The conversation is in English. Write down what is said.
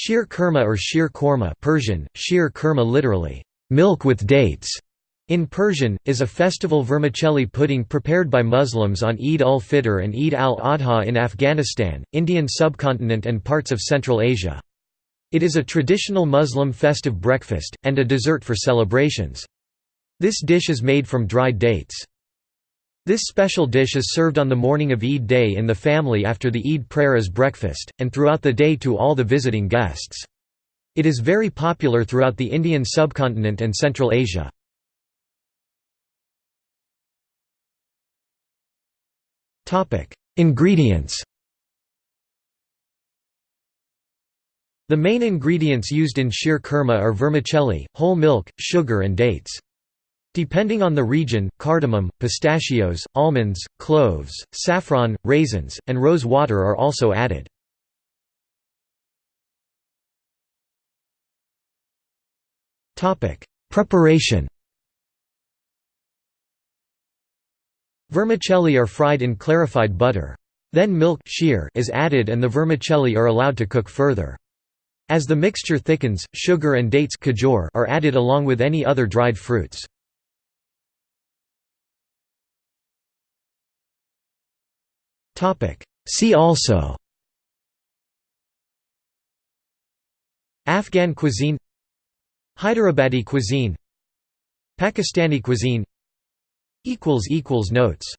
Sheer kurma or sheer korma Persian, sheer kurma literally, milk with dates, in Persian, is a festival vermicelli pudding prepared by Muslims on Eid ul-Fitr and Eid al-Adha in Afghanistan, Indian subcontinent and parts of Central Asia. It is a traditional Muslim festive breakfast, and a dessert for celebrations. This dish is made from dried dates. This special dish is served on the morning of Eid day in the family after the Eid prayer as breakfast, and throughout the day to all the visiting guests. It is very popular throughout the Indian subcontinent and Central Asia. Ingredients The main ingredients used in sheer kurma are vermicelli, whole milk, sugar and dates. Depending on the region, cardamom, pistachios, almonds, cloves, saffron, raisins, and rose water are also added. Preparation Vermicelli are fried in clarified butter. Then milk is added and the vermicelli are allowed to cook further. As the mixture thickens, sugar and dates are added along with any other dried fruits. See also Afghan cuisine Hyderabadi cuisine Pakistani cuisine Notes